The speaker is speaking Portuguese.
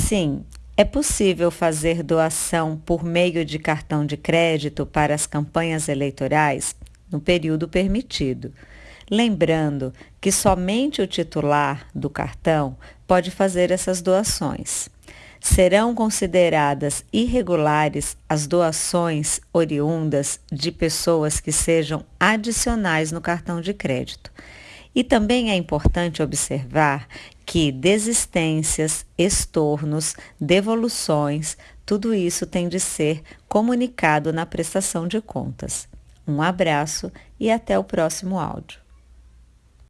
Sim, é possível fazer doação por meio de cartão de crédito para as campanhas eleitorais no período permitido. Lembrando que somente o titular do cartão pode fazer essas doações. Serão consideradas irregulares as doações oriundas de pessoas que sejam adicionais no cartão de crédito. E também é importante observar que desistências, estornos, devoluções, tudo isso tem de ser comunicado na prestação de contas. Um abraço e até o próximo áudio.